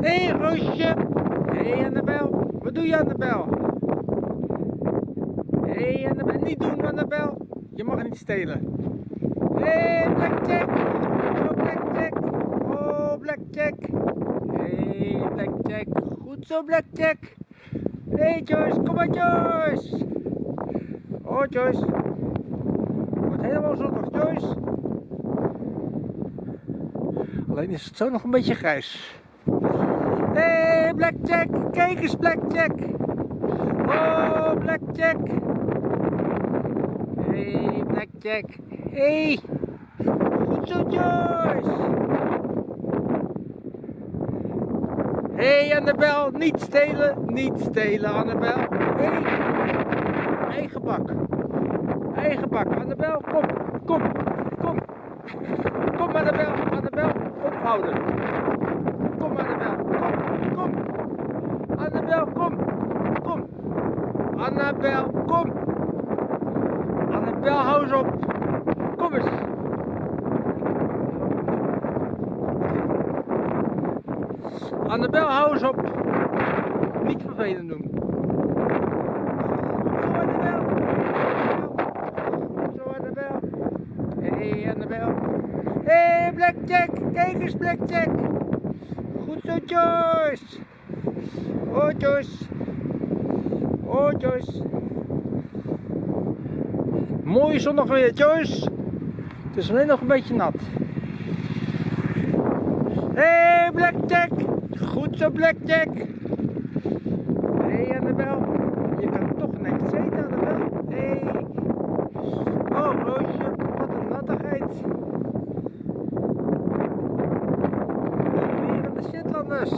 Hé, hey, Roosje. Hé, hey, Annabel. Wat doe je, Annabel? Hé, hey, Annabel. Niet doen, Annabel. Je mag niet stelen. Hé, hey, Blackjack. Oh, Blackjack. Oh, Blackjack. Hé, hey, Blackjack. Goed zo, Blackjack. Hé, hey, Joyce. Kom maar, Joyce. Oh, Joyce. Wordt helemaal zondag, Joyce. Alleen is het zo nog een beetje grijs. Blackjack. Kijk eens, Blackjack. Oh, Blackjack. Hey, Blackjack. Hey. Goed zo, Joyce. Hey, Annabel. Niet stelen. Niet stelen, Annabel. Hey. Eigen bak. Eigen bak. Annabel, kom. Kom. Kom. Kom, Annabel. Annabel, ophouden. Kom, Annabel. Kom. Kom. Annabel, kom. Kom. Annabel, kom. Annabel, hou eens op. Kom eens. Annabel, hou eens op. Niet vervelend doen. Zo, Annabel. Zo, Annabel. Hé, hey, Annabel. Hé, hey, Blackjack. Kijk eens, Blackjack. Goed zo, Joyce. Oh, Joyce. Oh, Joyce. Mooie zondag weer, Joyce. Het is alleen nog een beetje nat. Hé, hey, Blackjack. Goed zo, Blackjack. Hé, hey, Annabel. Je kan toch netjes eten, Annabel. Hé. Hey. Oh, Roosje. Wat een nattigheid. Weer aan de Shetlanders.